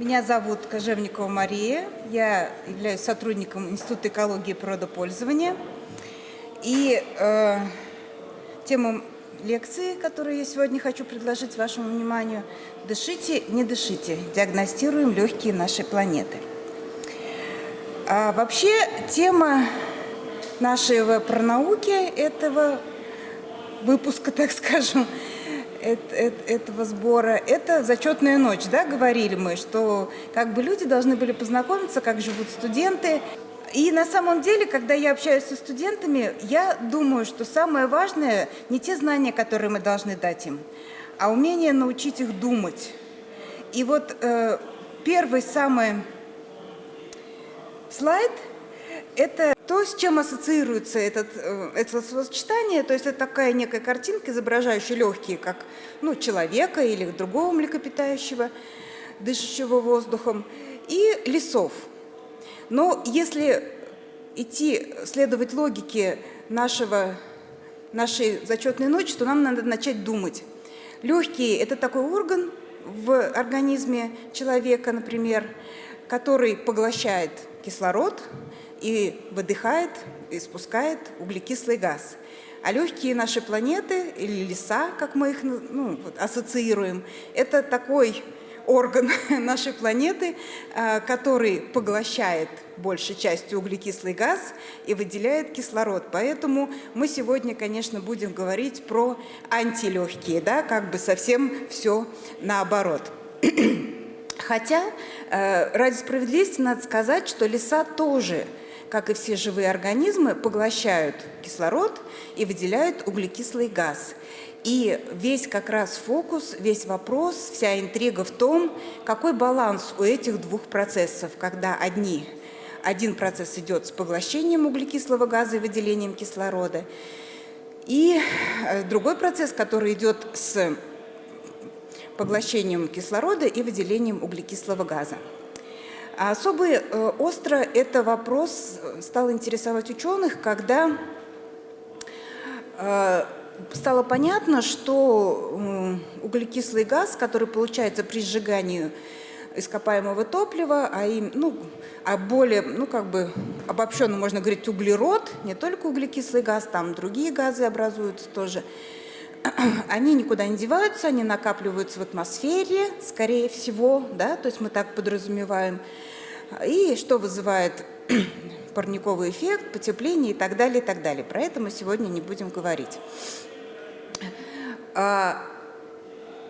Меня зовут Кожевникова Мария. Я являюсь сотрудником Института экологии и природопользования. И э, тема лекции, которую я сегодня хочу предложить вашему вниманию, «Дышите, не дышите. Диагностируем легкие нашей планеты». А вообще тема нашей пронауки этого выпуска, так скажем, этого сбора, это зачетная ночь, да, говорили мы, что как бы люди должны были познакомиться, как живут студенты. И на самом деле, когда я общаюсь со студентами, я думаю, что самое важное не те знания, которые мы должны дать им, а умение научить их думать. И вот э, первый самый слайд – это то, с чем ассоциируется этот, э, это словосочетание, то есть это такая некая картинка, изображающая легкие, как ну, человека или другого млекопитающего, дышащего воздухом, и лесов. Но если идти, следовать логике нашего, нашей зачетной ночи, то нам надо начать думать. Легкие – это такой орган в организме человека, например, который поглощает кислород, и выдыхает, и спускает углекислый газ. А легкие нашей планеты, или леса, как мы их ну, ассоциируем, это такой орган нашей планеты, а, который поглощает большей частью углекислый газ и выделяет кислород. Поэтому мы сегодня, конечно, будем говорить про антилегкие, да, как бы совсем все наоборот. Хотя, э, ради справедливости надо сказать, что леса тоже – как и все живые организмы, поглощают кислород и выделяют углекислый газ. И весь как раз фокус, весь вопрос, вся интрига в том, какой баланс у этих двух процессов, когда одни, один процесс идет с поглощением углекислого газа и выделением кислорода, и э, другой процесс, который идет с поглощением кислорода и выделением углекислого газа. А особо э, остро это вопрос стал интересовать ученых, когда э, стало понятно, что углекислый газ, который получается при сжигании ископаемого топлива, а, им, ну, а более, ну как бы обобщенно можно говорить углерод, не только углекислый газ, там другие газы образуются тоже, они никуда не деваются, они накапливаются в атмосфере, скорее всего, да, то есть мы так подразумеваем, и что вызывает парниковый эффект, потепление и так далее, и так далее. Про это мы сегодня не будем говорить. А,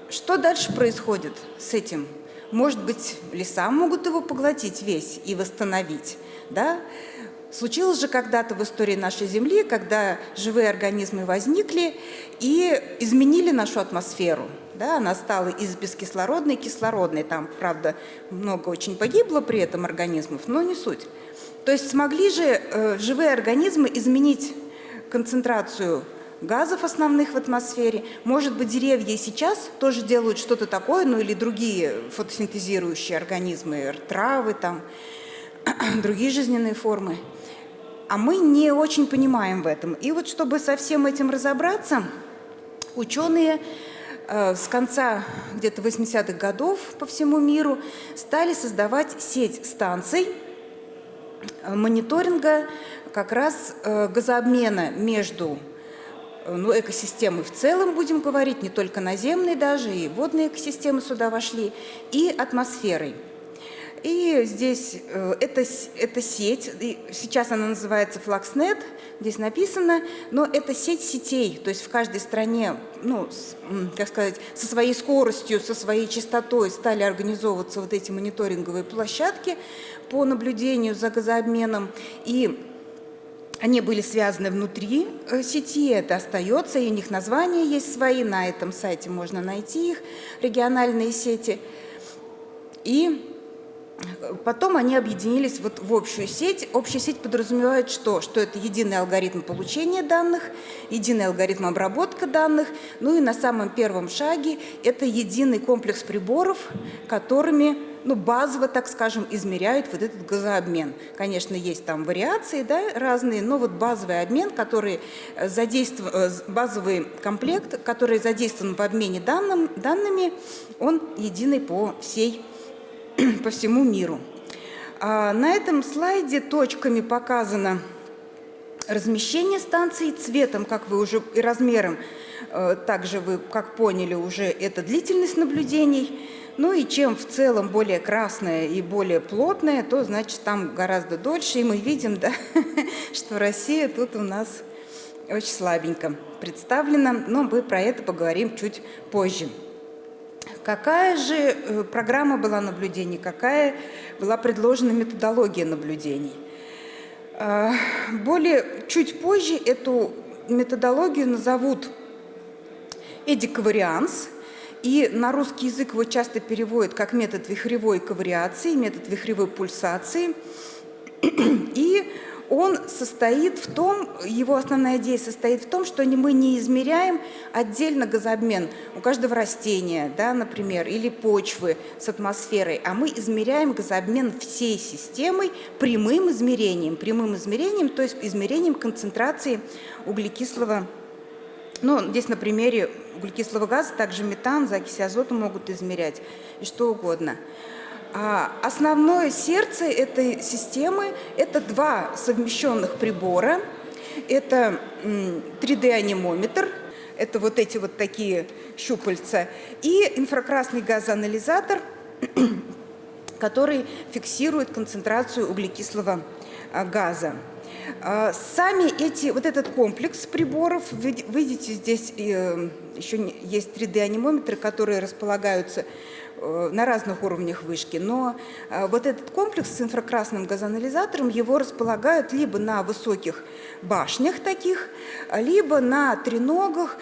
что дальше происходит с этим? Может быть, леса могут его поглотить весь и восстановить, да? Случилось же когда-то в истории нашей Земли, когда живые организмы возникли и изменили нашу атмосферу. Да, она стала из бескислородной кислородной. Там, правда, много очень погибло при этом организмов, но не суть. То есть смогли же э, живые организмы изменить концентрацию газов основных в атмосфере. Может быть, деревья сейчас тоже делают что-то такое, ну или другие фотосинтезирующие организмы, травы, там, другие жизненные формы а мы не очень понимаем в этом. И вот чтобы со всем этим разобраться, ученые э, с конца где-то 80-х годов по всему миру стали создавать сеть станций э, мониторинга как раз э, газообмена между ну, экосистемой в целом, будем говорить, не только наземной даже, и водные экосистемы сюда вошли, и атмосферой. И здесь э, это, это сеть, сейчас она называется Fluxnet, здесь написано, но это сеть сетей, то есть в каждой стране, ну, с, как сказать, со своей скоростью, со своей частотой стали организовываться вот эти мониторинговые площадки по наблюдению за газообменом. И они были связаны внутри э, сети, это остается, и у них названия есть свои, на этом сайте можно найти их, региональные сети. И Потом они объединились вот в общую сеть. Общая сеть подразумевает что? Что это единый алгоритм получения данных, единый алгоритм обработки данных, ну и на самом первом шаге это единый комплекс приборов, которыми ну, базово, так скажем, измеряют вот этот газообмен. Конечно, есть там вариации да, разные, но вот базовый обмен, который задействован, э, базовый комплект, который задействован в обмене данным, данными, он единый по всей по всему миру. А на этом слайде точками показано размещение станций цветом, как вы уже и размером, э, также вы, как поняли, уже это длительность наблюдений. Ну и чем в целом более красное и более плотное, то значит там гораздо дольше. И мы видим, да, что Россия тут у нас очень слабенько представлена, но мы про это поговорим чуть позже. Какая же э, программа была наблюдений, какая была предложена методология наблюдений? А, более чуть позже эту методологию назовут эдиковарианс, и на русский язык его часто переводят как метод вихревой ковариации, метод вихревой пульсации. И он состоит в том, его основная идея состоит в том, что мы не измеряем отдельно газообмен. У каждого растения, да, например, или почвы с атмосферой, а мы измеряем газообмен всей системой прямым измерением, прямым измерением, то есть измерением концентрации углекислого. Ну, здесь на примере углекислого газа также метан, закись азота могут измерять и что угодно. А основное сердце этой системы – это два совмещенных прибора. Это 3D-анимометр, это вот эти вот такие щупальца, и инфракрасный газоанализатор, который фиксирует концентрацию углекислого газа. А, сами эти, вот этот комплекс приборов, вы видите, здесь э, еще есть 3D-анимометры, которые располагаются Э, на разных уровнях вышки, но э, вот этот комплекс с инфракрасным газоанализатором, его располагают либо на высоких башнях таких, либо на треногах.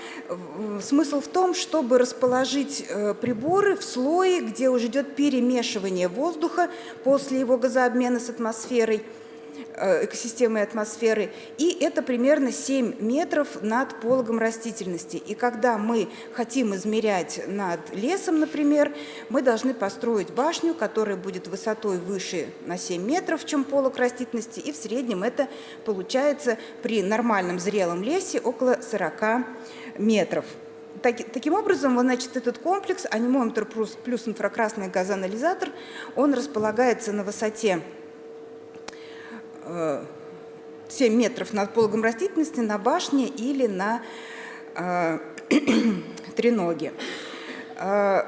Смысл в том, чтобы расположить э, приборы в слое, где уже идет перемешивание воздуха после его газообмена с атмосферой, экосистемы атмосферы, и это примерно 7 метров над пологом растительности. И когда мы хотим измерять над лесом, например, мы должны построить башню, которая будет высотой выше на 7 метров, чем полог растительности, и в среднем это получается при нормальном зрелом лесе около 40 метров. таким образом, значит, этот комплекс, анимометр плюс инфракрасный газоанализатор, он располагается на высоте 7 метров над пологом растительности на башне или на э, треноге. Э,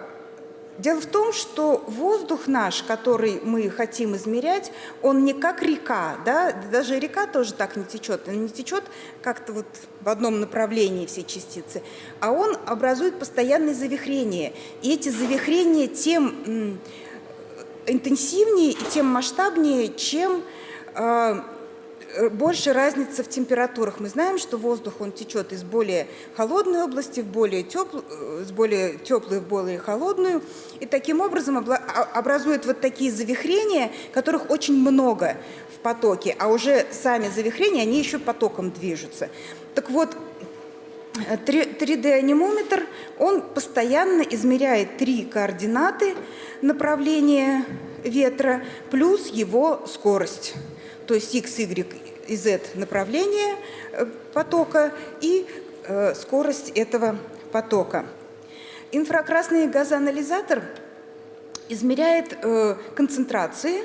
дело в том, что воздух наш, который мы хотим измерять, он не как река, да? даже река тоже так не течет, он не течет как-то вот в одном направлении все частицы, а он образует постоянные завихрения. И эти завихрения тем интенсивнее и тем масштабнее, чем а, больше разница в температурах. Мы знаем, что воздух он течет из более холодной области в более теплую, э, с более теплой в более холодную, и таким образом а, образует вот такие завихрения, которых очень много в потоке, а уже сами завихрения, они еще потоком движутся. Так вот, 3D-анимометр, он постоянно измеряет три координаты направления ветра плюс его скорость то есть x, y и z направление э, потока и э, скорость этого потока. Инфракрасный газоанализатор измеряет э, концентрации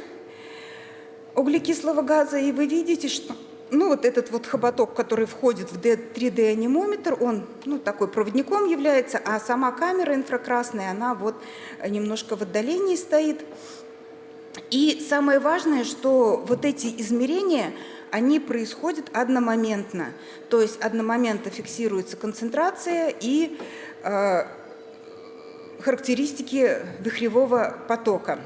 углекислого газа, и вы видите, что ну, вот этот вот хоботок, который входит в 3D-анимометр, он ну, такой проводником является, а сама камера инфракрасная, она вот немножко в отдалении стоит. И самое важное, что вот эти измерения, они происходят одномоментно. То есть одномоментно фиксируется концентрация и э, характеристики вихревого потока.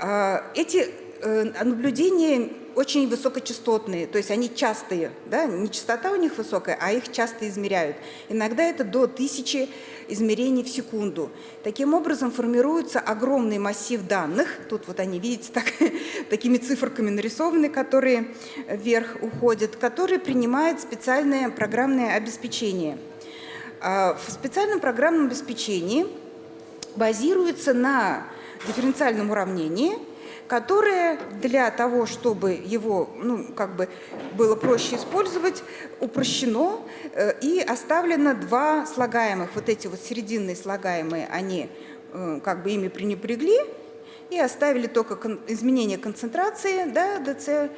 Э, эти э, наблюдения очень высокочастотные, то есть они частые, да, не частота у них высокая, а их часто измеряют. Иногда это до тысячи измерений в секунду. Таким образом формируется огромный массив данных, тут вот они, видите, так, такими циферками нарисованы, которые вверх уходят, которые принимает специальное программное обеспечение. А в специальном программном обеспечении базируется на дифференциальном уравнении – которое для того, чтобы его ну, как бы было проще использовать, упрощено э, и оставлено два слагаемых. Вот эти вот серединные слагаемые, они э, как бы ими пренебрегли, и оставили только кон изменение концентрации да, ДЦ,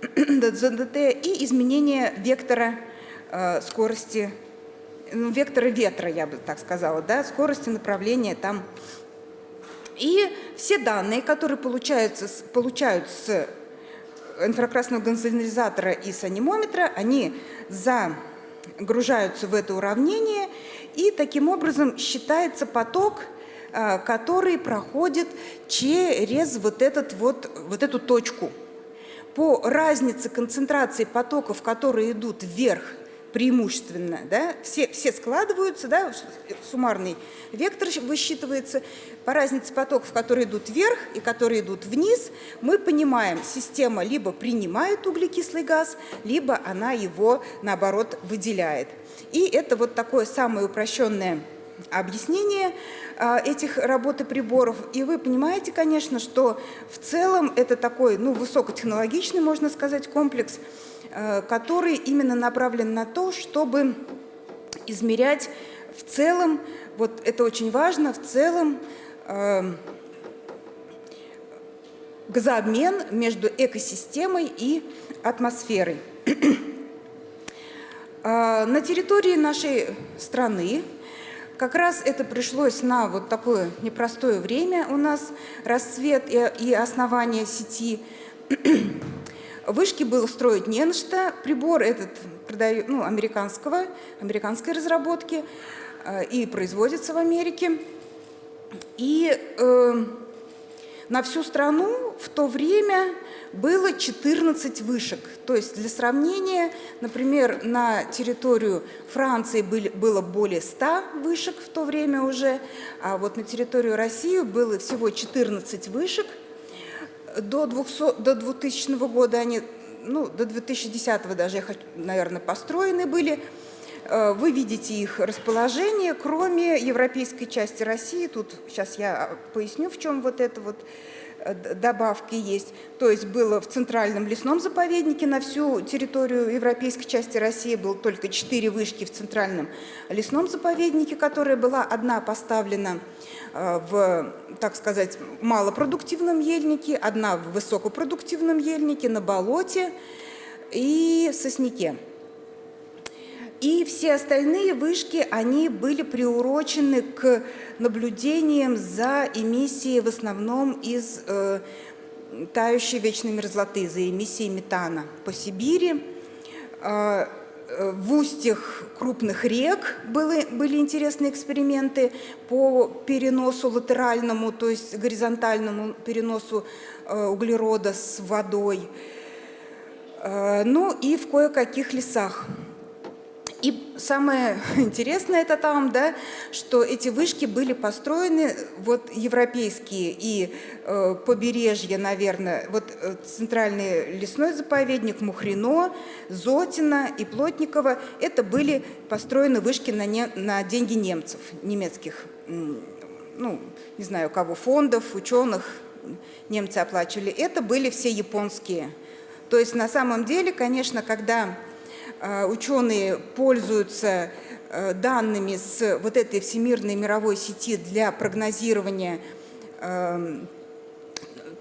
ДЗДТ и изменение вектора э, скорости, ну, вектора ветра, я бы так сказала, да, скорости направления там. И все данные, которые получаются, получают с инфракрасного гонзонализатора и с анимометра, они загружаются в это уравнение, и таким образом считается поток, э, который проходит через вот, этот вот, вот эту точку. По разнице концентрации потоков, которые идут вверх преимущественно, да, все, все складываются, да, суммарный вектор высчитывается, по разнице потоков, которые идут вверх и которые идут вниз, мы понимаем, система либо принимает углекислый газ, либо она его, наоборот, выделяет. И это вот такое самое упрощенное объяснение а, этих работы приборов. И вы понимаете, конечно, что в целом это такой ну, высокотехнологичный, можно сказать, комплекс, который именно направлен на то, чтобы измерять в целом, вот это очень важно, в целом э, газообмен между экосистемой и атмосферой. Э, на территории нашей страны как раз это пришлось на вот такое непростое время у нас, расцвет и основание сети Вышки было строить не на что. Прибор этот продаю, ну, американского, американской разработки э, и производится в Америке. И э, на всю страну в то время было 14 вышек. То есть для сравнения, например, на территорию Франции были, было более 100 вышек в то время уже, а вот на территорию России было всего 14 вышек – до, 200, до 2000 года они, ну, до 2010 даже, наверное, построены были. Э, вы видите их расположение, кроме европейской части России. Тут сейчас я поясню, в чем вот это вот добавки есть. То есть было в Центральном лесном заповеднике на всю территорию европейской части России было только четыре вышки в Центральном лесном заповеднике, которая была одна поставлена э, в, так сказать, малопродуктивном ельнике, одна в высокопродуктивном ельнике, на болоте и в сосняке. И все остальные вышки, они были приурочены к наблюдениям за эмиссией в основном из э, тающей вечной мерзлоты, за эмиссией метана по Сибири. Э, э, в устьях крупных рек были, были интересные эксперименты по переносу латеральному, то есть горизонтальному переносу э, углерода с водой. Э, ну и в кое-каких лесах. И самое интересное это там, да, что эти вышки были построены, вот европейские и э, побережье, наверное, вот э, центральный лесной заповедник Мухрино, Зотина и Плотникова, это были построены вышки на, не, на деньги немцев, немецких, ну, не знаю, кого, фондов, ученых, немцы оплачивали. Это были все японские. То есть на самом деле, конечно, когда ученые пользуются э, данными с вот этой всемирной мировой сети для прогнозирования эм,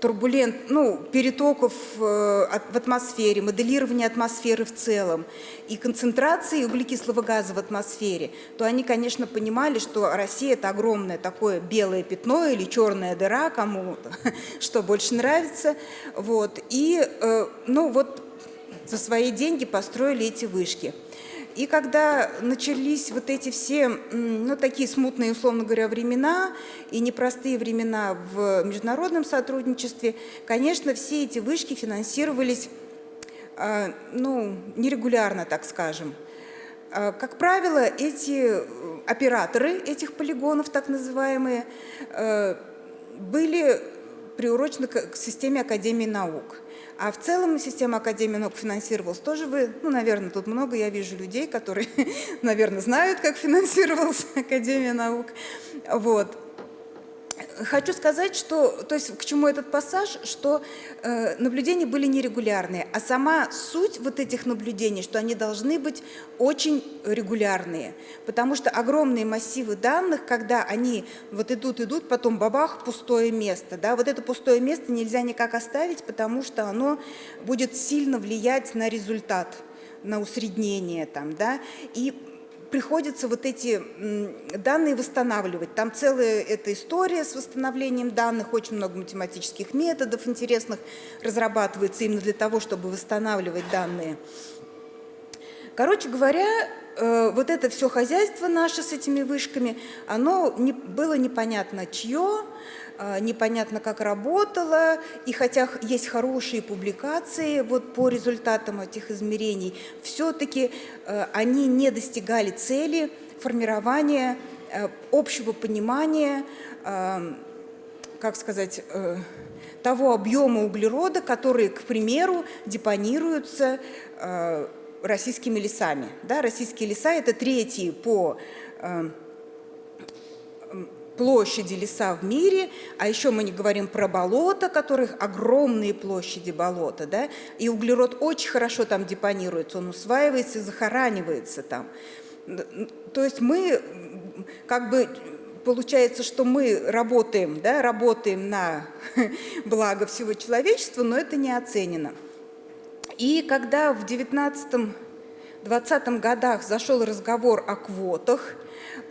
турбулент, ну, перетоков э, в атмосфере, моделирования атмосферы в целом и концентрации углекислого газа в атмосфере, то они, конечно, понимали, что Россия – это огромное такое белое пятно или черная дыра, кому что больше нравится. Вот. И, ну, вот за свои деньги построили эти вышки. И когда начались вот эти все, ну, такие смутные, условно говоря, времена и непростые времена в международном сотрудничестве, конечно, все эти вышки финансировались, а, ну, нерегулярно, так скажем. А, как правило, эти операторы этих полигонов, так называемые, э, были приурочены к системе Академии наук. А в целом система Академии наук финансировалась тоже вы, ну, наверное, тут много я вижу людей, которые, наверное, знают, как финансировалась Академия наук. Вот. Хочу сказать, что, то есть к чему этот пассаж, что э, наблюдения были нерегулярные, а сама суть вот этих наблюдений, что они должны быть очень регулярные, потому что огромные массивы данных, когда они вот идут, идут, потом бабах, пустое место, да, вот это пустое место нельзя никак оставить, потому что оно будет сильно влиять на результат на усреднение там, да, и приходится вот эти данные восстанавливать. Там целая эта история с восстановлением данных, очень много математических методов интересных разрабатывается именно для того, чтобы восстанавливать данные. Короче говоря, э, вот это все хозяйство наше с этими вышками, оно не, было непонятно чье, а, непонятно, как работало, и хотя есть хорошие публикации вот по результатам этих измерений, все-таки э, они не достигали цели формирования э, общего понимания, э, как сказать, того объема углерода, который, к примеру, депонируются российскими лесами. Да, российские леса – это третьи по площади леса в мире, а еще мы не говорим про болота, которых огромные площади болота, да, и углерод очень хорошо там депонируется, он усваивается и захоранивается там. То есть мы как бы получается, что мы работаем, да, работаем на благо всего человечества, но это не оценено. И когда в 19-20 годах зашел разговор о квотах,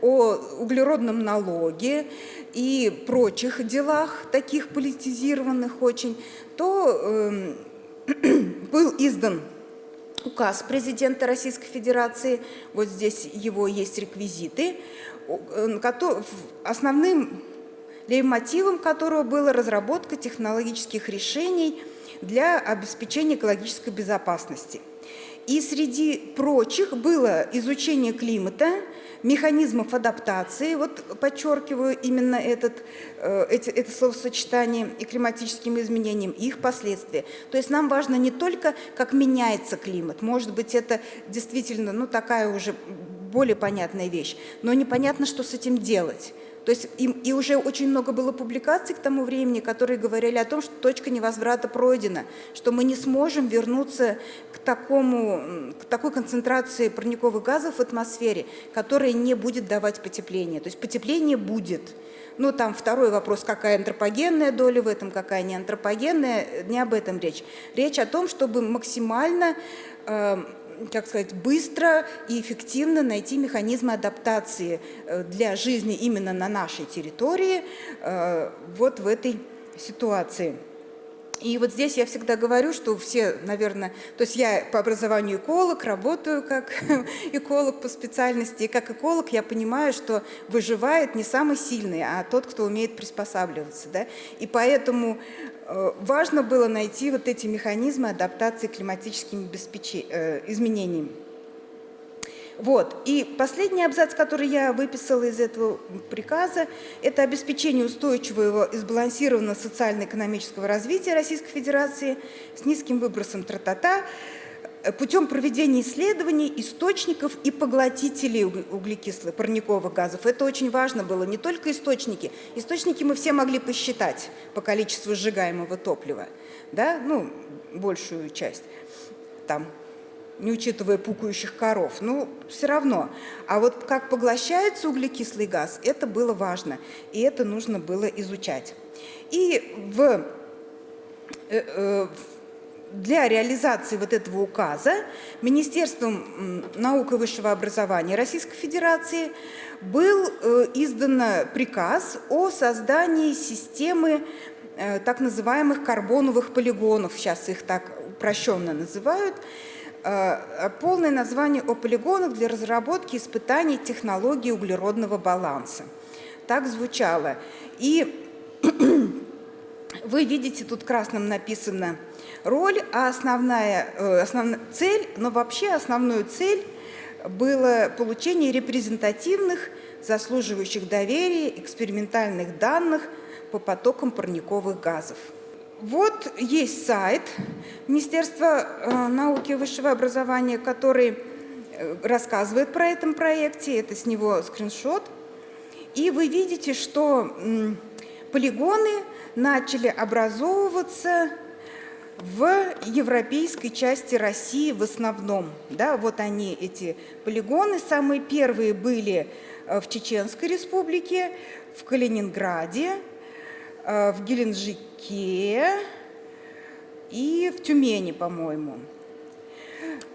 о углеродном налоге и прочих делах, таких политизированных очень, то э, был издан указ президента Российской Федерации, вот здесь его есть реквизиты, э, основным лейтмотивом которого была разработка технологических решений для обеспечения экологической безопасности. И среди прочих было изучение климата, механизмов адаптации, вот подчеркиваю именно этот, э, эти, это словосочетание и климатическим изменениям, и их последствия. То есть нам важно не только, как меняется климат, может быть, это действительно ну, такая уже более понятная вещь, но непонятно, что с этим делать. То есть и, и уже очень много было публикаций к тому времени, которые говорили о том, что точка невозврата пройдена, что мы не сможем вернуться к, такому, к такой концентрации парниковых газов в атмосфере, которая не будет давать потепление. То есть потепление будет. Ну, там второй вопрос, какая антропогенная доля в этом, какая не антропогенная, не об этом речь. Речь о том, чтобы максимально э, как сказать, быстро и эффективно найти механизмы адаптации э, для жизни именно на нашей территории э, вот в этой ситуации. И вот здесь я всегда говорю, что все, наверное, то есть я по образованию эколог, работаю как эколог по специальности, и как эколог я понимаю, что выживает не самый сильный, а тот, кто умеет приспосабливаться. Да? И поэтому э, важно было найти вот эти механизмы адаптации к климатическим э, изменениям. Вот. И последний абзац, который я выписала из этого приказа, это обеспечение устойчивого и сбалансированного социально-экономического развития Российской Федерации с низким выбросом тра-та-та путем проведения исследований источников и поглотителей углекислых парниковых газов. Это очень важно было, не только источники. Источники мы все могли посчитать по количеству сжигаемого топлива, да, ну, большую часть там не учитывая пукающих коров, ну, все равно. А вот как поглощается углекислый газ, это было важно, и это нужно было изучать. И в, э, э, для реализации вот этого указа Министерством науки и высшего образования Российской Федерации был э, издан приказ о создании системы так называемых карбоновых полигонов, сейчас их так упрощенно называют, полное название о полигонах для разработки испытаний технологии углеродного баланса. Так звучало. И вы видите, тут красным написано роль, а основная, э, основная цель, но вообще основную цель было получение репрезентативных, заслуживающих доверия экспериментальных данных по потокам парниковых газов. Вот есть сайт Министерства э, науки и высшего образования, который э, рассказывает про этом проекте, это с него скриншот. И вы видите, что полигоны начали образовываться в европейской части России в основном. Да, вот они, эти полигоны. Самые первые были э, в Чеченской республике, в Калининграде, в Геленджике и в Тюмени, по-моему.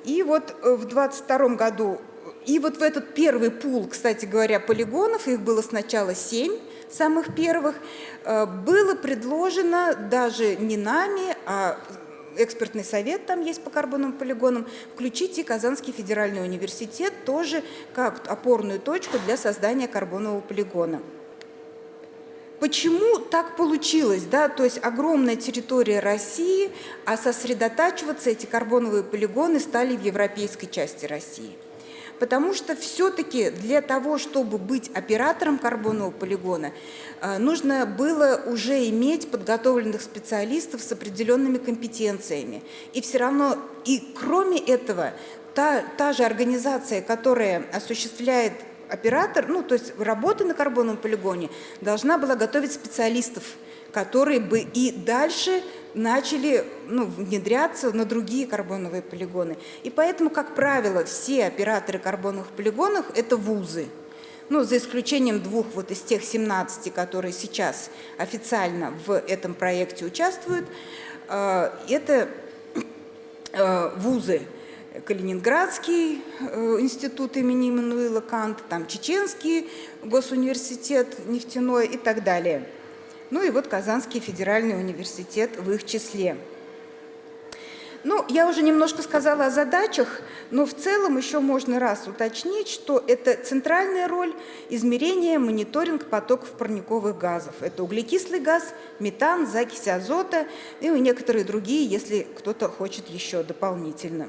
И вот э, в 22 году, и вот в этот первый пул, кстати говоря, полигонов, их было сначала семь, самых первых, э, было предложено даже не нами, а экспертный совет там есть по карбоновым полигонам, включить и Казанский федеральный университет тоже как опорную точку для создания карбонового полигона. Почему так получилось? Да? То есть огромная территория России, а сосредотачиваться эти карбоновые полигоны стали в европейской части России потому что все-таки для того, чтобы быть оператором карбонового полигона, э, нужно было уже иметь подготовленных специалистов с определенными компетенциями. И все равно, и кроме этого, та, та же организация, которая осуществляет оператор, ну, то есть работа на карбоновом полигоне, должна была готовить специалистов, которые бы и дальше начали ну, внедряться на другие карбоновые полигоны. И поэтому, как правило, все операторы карбоновых полигонов – это вузы. Ну, за исключением двух вот из тех 17, которые сейчас официально в этом проекте участвуют, э, это э, вузы. Калининградский э, институт имени Иммануила Канта, там Чеченский госуниверситет нефтяной и так далее – ну и вот Казанский федеральный университет в их числе. Ну, я уже немножко сказала о задачах, но в целом еще можно раз уточнить, что это центральная роль измерения, мониторинг потоков парниковых газов. Это углекислый газ, метан, закись азота и некоторые другие, если кто-то хочет еще дополнительно.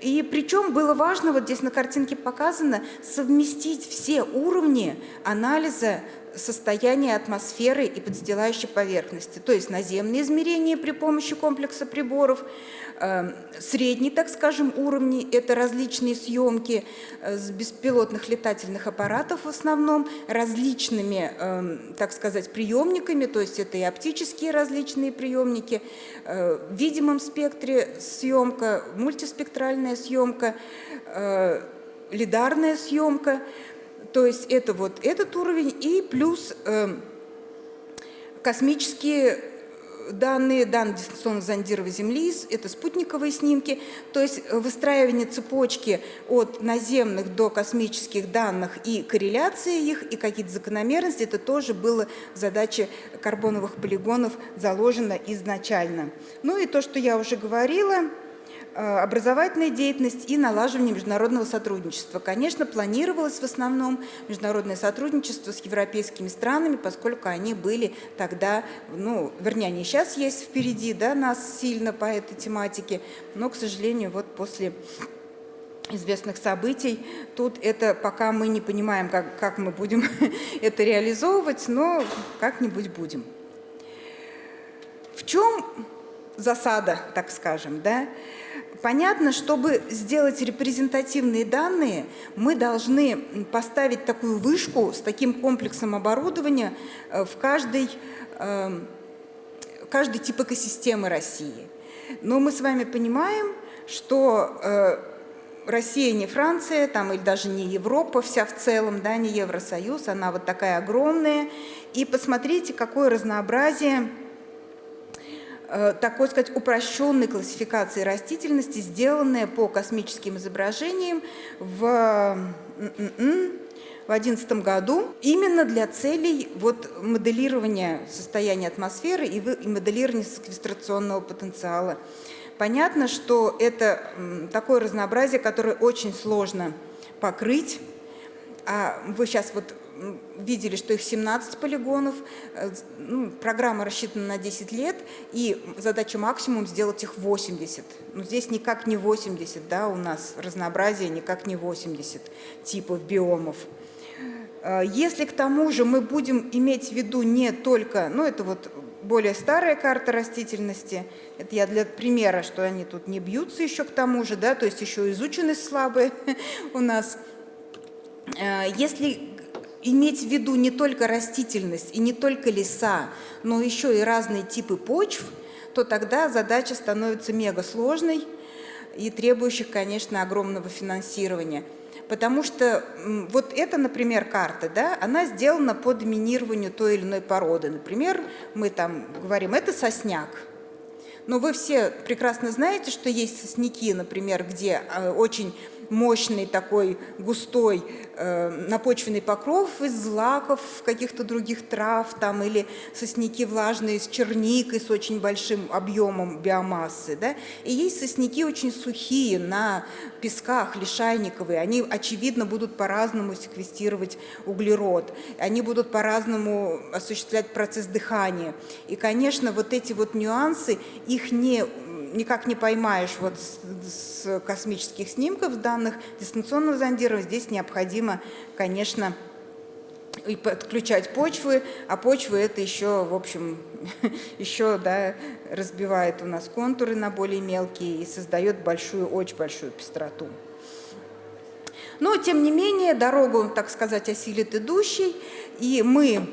И причем было важно, вот здесь на картинке показано, совместить все уровни анализа состояние атмосферы и подстилающей поверхности, то есть наземные измерения при помощи комплекса приборов, э, средний, так скажем, уровни – это различные съемки э, с беспилотных летательных аппаратов в основном, различными, э, так сказать, приемниками, то есть это и оптические различные приемники, в видимом спектре съемка, мультиспектральная съемка, лидарная съемка – то есть это вот этот уровень и плюс э, космические данные, данные дистанционного зондирования Земли, это спутниковые снимки, то есть выстраивание цепочки от наземных до космических данных и корреляции их, и какие-то закономерности, это тоже было в задаче карбоновых полигонов заложено изначально. Ну и то, что я уже говорила, Э, образовательная деятельность и налаживание международного сотрудничества. Конечно, планировалось в основном международное сотрудничество с европейскими странами, поскольку они были тогда, ну, вернее, они сейчас есть впереди да, нас сильно по этой тематике, но, к сожалению, вот после известных событий. Тут это пока мы не понимаем, как, как мы будем это реализовывать, но как-нибудь будем. В чем засада, так скажем, да? Понятно, чтобы сделать репрезентативные данные, мы должны поставить такую вышку с таким комплексом оборудования э, в каждой, эм, каждый тип экосистемы России. Но мы с вами понимаем, что э, Россия не Франция, там, или даже не Европа вся в целом, да, не Евросоюз, она вот такая огромная. И посмотрите, какое разнообразие такой сказать, упрощенной классификации растительности, сделанная по космическим изображениям в 2011 году именно для целей вот, моделирования состояния атмосферы и моделирования секвестрационного потенциала. Понятно, что это такое разнообразие, которое очень сложно покрыть. А вы сейчас вот видели, что их 17 полигонов, э, ну, программа рассчитана на 10 лет, и задача максимум сделать их 80. Но здесь никак не 80, да, у нас разнообразие никак не 80 типов биомов. Э, если к тому же мы будем иметь в виду не только, ну это вот более старая карта растительности, это я для примера, что они тут не бьются еще к тому же, да, то есть еще изученность слабая у нас. Э, если иметь в виду не только растительность и не только леса, но еще и разные типы почв, то тогда задача становится мега сложной и требующих, конечно, огромного финансирования. Потому что вот эта, например, карта, да, она сделана по доминированию той или иной породы. Например, мы там говорим, это сосняк, но вы все прекрасно знаете, что есть сосняки, например, где э, очень мощный такой густой э, напочвенный покров из злаков, каких-то других трав, там, или сосняки влажные с черникой, с очень большим объемом биомассы. Да? И есть сосняки очень сухие на песках, лишайниковые. Они, очевидно, будут по-разному секвестировать углерод. Они будут по-разному осуществлять процесс дыхания. И, конечно, вот эти вот нюансы, их не никак не поймаешь вот с, с космических снимков данных дистанционного зондирования. Здесь необходимо, конечно, и подключать почвы, а почвы это еще, в общем, еще да, разбивает у нас контуры на более мелкие и создает большую, очень большую пестроту. Но, тем не менее, дорогу, так сказать, осилит идущий, и мы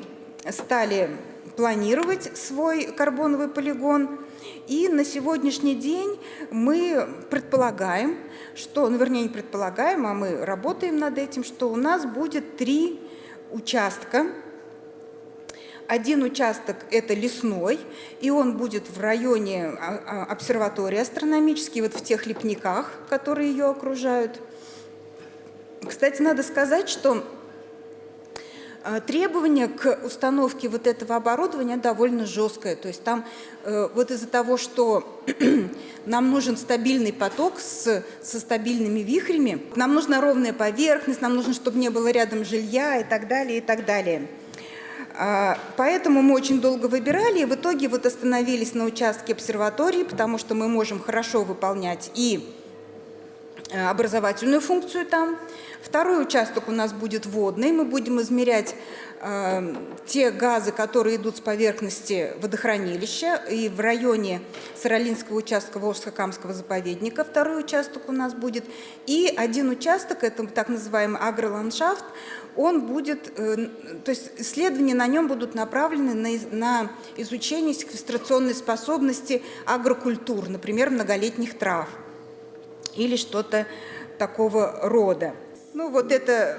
стали планировать свой карбоновый полигон. И на сегодняшний день мы предполагаем, что, ну, вернее, не предполагаем, а мы работаем над этим, что у нас будет три участка. Один участок – это лесной, и он будет в районе а, а, обсерватории астрономической, вот в тех лепниках, которые ее окружают. Кстати, надо сказать, что требование к установке вот этого оборудования довольно жесткое. То есть там э, вот из-за того, что нам нужен стабильный поток с, со стабильными вихрями, нам нужна ровная поверхность, нам нужно, чтобы не было рядом жилья и так далее, и так далее. А, поэтому мы очень долго выбирали, и в итоге вот остановились на участке обсерватории, потому что мы можем хорошо выполнять и образовательную функцию там. Второй участок у нас будет водный. Мы будем измерять э, те газы, которые идут с поверхности водохранилища. И в районе Саралинского участка Волжско-Камского заповедника второй участок у нас будет. И один участок, это так называемый агроландшафт, он будет, э, то есть исследования на нем будут направлены на, на изучение секвестрационной способности агрокультур, например, многолетних трав или что-то такого рода. Ну вот это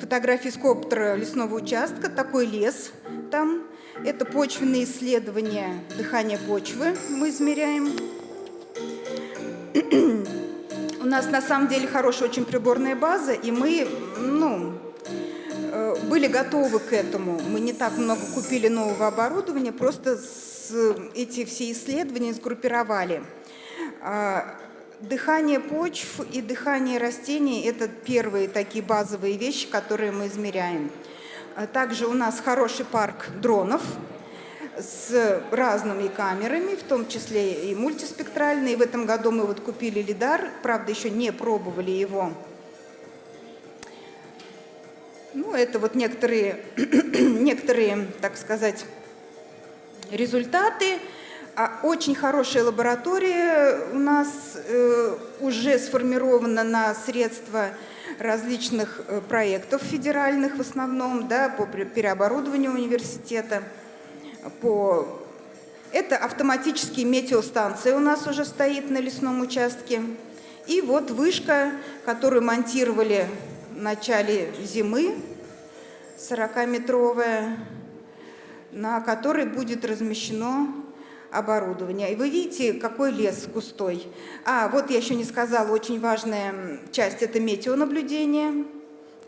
фотографии с коптера лесного участка, такой лес там. Это почвенные исследования дыхания почвы мы измеряем. У нас на самом деле хорошая очень приборная база, и мы ну, э, были готовы к этому. Мы не так много купили нового оборудования, просто с, эти все исследования сгруппировали. Дыхание почв и дыхание растений – это первые такие базовые вещи, которые мы измеряем. А также у нас хороший парк дронов с разными камерами, в том числе и мультиспектральные. В этом году мы вот купили лидар, правда, еще не пробовали его. Ну, это вот некоторые, некоторые так сказать, результаты. А очень хорошая лаборатория у нас э, уже сформирована на средства различных э, проектов федеральных в основном, да, по переоборудованию университета. По... Это автоматические метеостанции у нас уже стоит на лесном участке. И вот вышка, которую монтировали в начале зимы, 40-метровая, на которой будет размещено оборудования. И вы видите, какой лес густой. А, вот я еще не сказала, очень важная часть – это метеонаблюдение.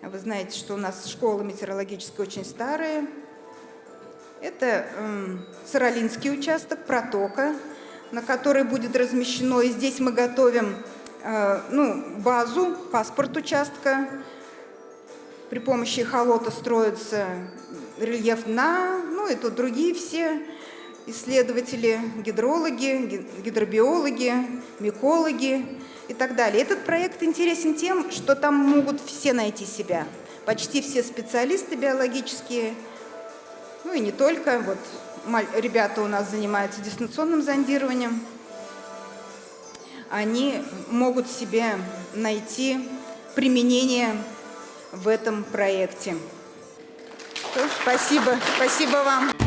Вы знаете, что у нас школа метеорологическая очень старая. Это э, Саралинский участок, протока, на которой будет размещено. И здесь мы готовим э, ну, базу, паспорт участка. При помощи холота строится рельеф на, ну и тут другие все исследователи, гидрологи, гидробиологи, микологи и так далее. Этот проект интересен тем, что там могут все найти себя. Почти все специалисты биологические, ну и не только. Вот ребята у нас занимаются дистанционным зондированием. Они могут себе найти применение в этом проекте. Спасибо, спасибо вам.